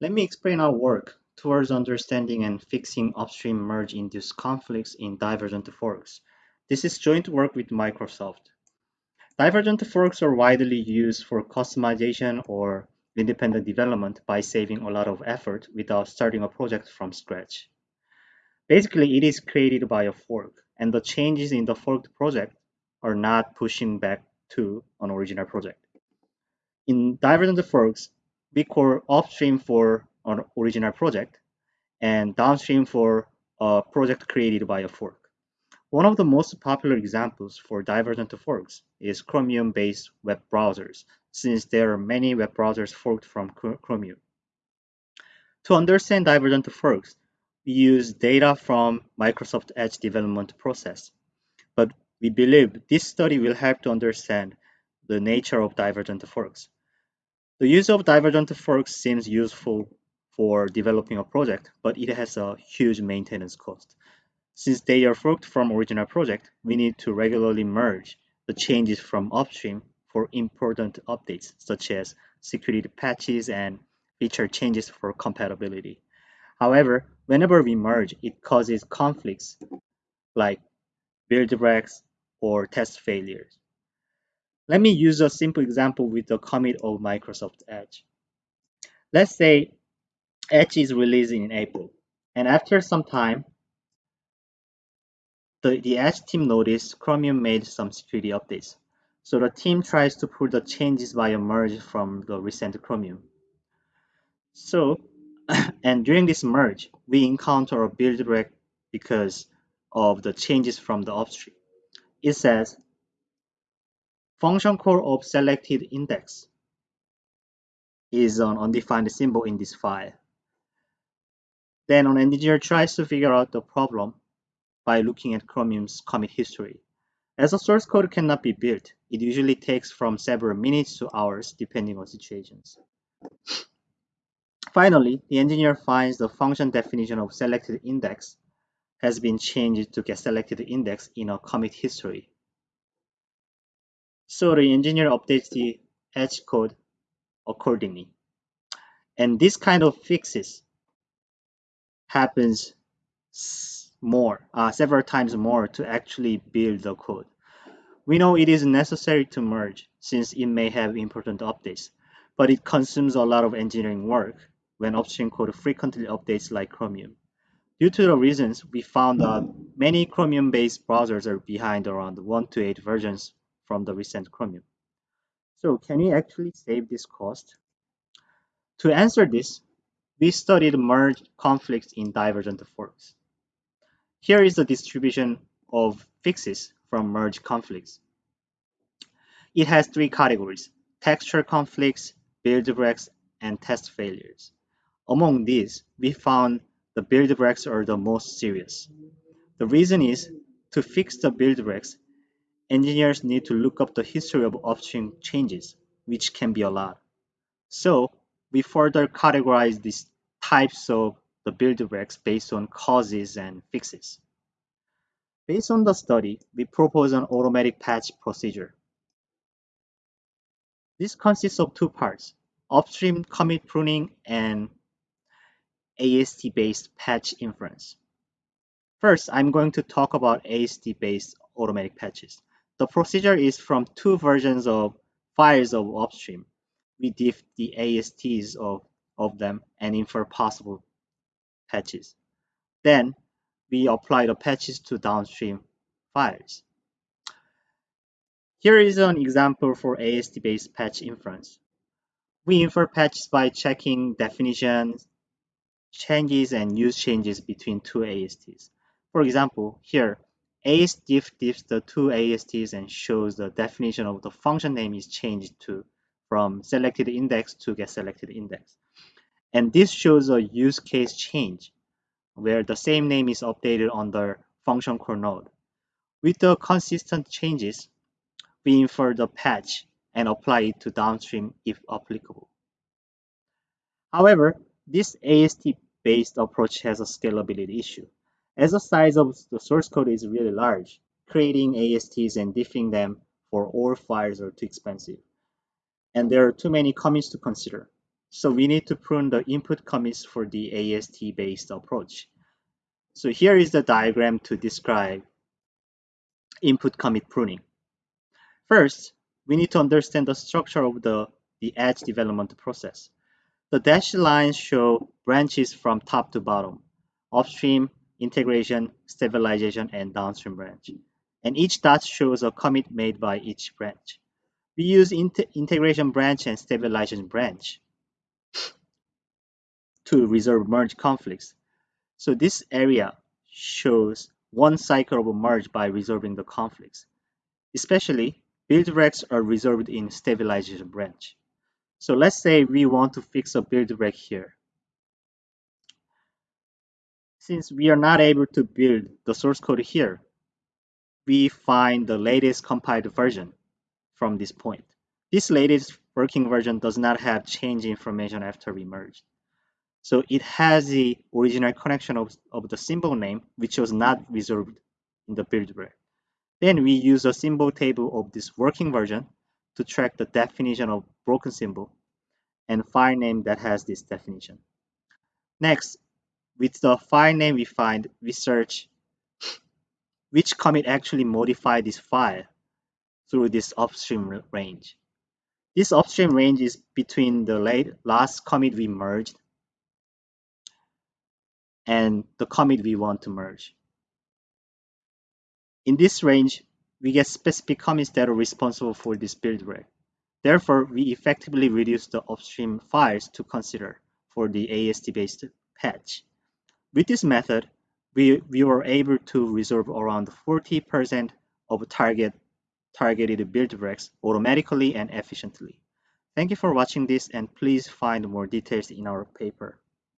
Let me explain our work towards understanding and fixing upstream merge-induced conflicts in divergent forks. This is joint work with Microsoft. Divergent forks are widely used for customization or independent development by saving a lot of effort without starting a project from scratch. Basically, it is created by a fork, and the changes in the forked project are not pushing back to an original project. In divergent forks, call upstream for an original project and downstream for a project created by a fork. One of the most popular examples for divergent forks is Chromium-based web browsers, since there are many web browsers forked from Chromium. To understand divergent forks, we use data from Microsoft Edge development process, but we believe this study will help to understand the nature of divergent forks. The use of divergent forks seems useful for developing a project, but it has a huge maintenance cost. Since they are forked from original project, we need to regularly merge the changes from upstream for important updates such as security patches and feature changes for compatibility. However, whenever we merge, it causes conflicts like build breaks or test failures. Let me use a simple example with the commit of Microsoft Edge. Let's say Edge is released in April, and after some time, the, the Edge team noticed Chromium made some security updates. So the team tries to pull the changes by a merge from the recent Chromium. So, and during this merge, we encounter a build break because of the changes from the upstream. It says function call of selected index is an undefined symbol in this file. Then an engineer tries to figure out the problem by looking at Chromium's commit history. As a source code cannot be built, it usually takes from several minutes to hours depending on situations. Finally, the engineer finds the function definition of selected index has been changed to get selected index in a commit history. So the engineer updates the edge code accordingly. And this kind of fixes happens more, uh, several times more to actually build the code. We know it is necessary to merge since it may have important updates, but it consumes a lot of engineering work when upstream code frequently updates like Chromium. Due to the reasons, we found that many Chromium-based browsers are behind around 1 to 8 versions from the recent Chromium. So can we actually save this cost? To answer this, we studied merge conflicts in divergent forks. Here is the distribution of fixes from merge conflicts. It has three categories, textual conflicts, build breaks, and test failures. Among these, we found the build breaks are the most serious. The reason is, to fix the build breaks, engineers need to look up the history of upstream changes, which can be a lot. So, we further categorize these types of the build breaks based on causes and fixes. Based on the study, we propose an automatic patch procedure. This consists of two parts, upstream commit pruning and AST-based patch inference. First, I'm going to talk about AST-based automatic patches. The procedure is from two versions of files of upstream. We diff the ASTs of, of them and infer possible patches. Then we apply the patches to downstream files. Here is an example for AST-based patch inference. We infer patches by checking definitions, changes, and use changes between two ASTs. For example, here, ASDiff diffs the two ASTs and shows the definition of the function name is changed to from selected index to get selected index. And this shows a use case change where the same name is updated on the function call node. With the consistent changes, we infer the patch and apply it to downstream if applicable. However, this AST-based approach has a scalability issue. As the size of the source code is really large, creating ASTs and diffing them for all files are too expensive. And there are too many commits to consider. So we need to prune the input commits for the AST-based approach. So here is the diagram to describe input commit pruning. First, we need to understand the structure of the, the edge development process. The dashed lines show branches from top to bottom, upstream, integration, stabilization, and downstream branch. And each dot shows a commit made by each branch. We use integration branch and stabilization branch to resolve merge conflicts. So this area shows one cycle of merge by resolving the conflicts. Especially, build breaks are resolved in stabilization branch. So let's say we want to fix a build break here. Since we are not able to build the source code here, we find the latest compiled version from this point. This latest working version does not have change information after we merged. So it has the original connection of, of the symbol name, which was not reserved in the build break. Then we use a symbol table of this working version to track the definition of broken symbol and file name that has this definition. Next, with the file name we find, we search which commit actually modified this file through this upstream range. This upstream range is between the late, last commit we merged and the commit we want to merge. In this range, we get specific commits that are responsible for this build break. Therefore, we effectively reduce the upstream files to consider for the AST-based patch. With this method, we, we were able to resolve around 40% of target targeted build breaks automatically and efficiently. Thank you for watching this and please find more details in our paper.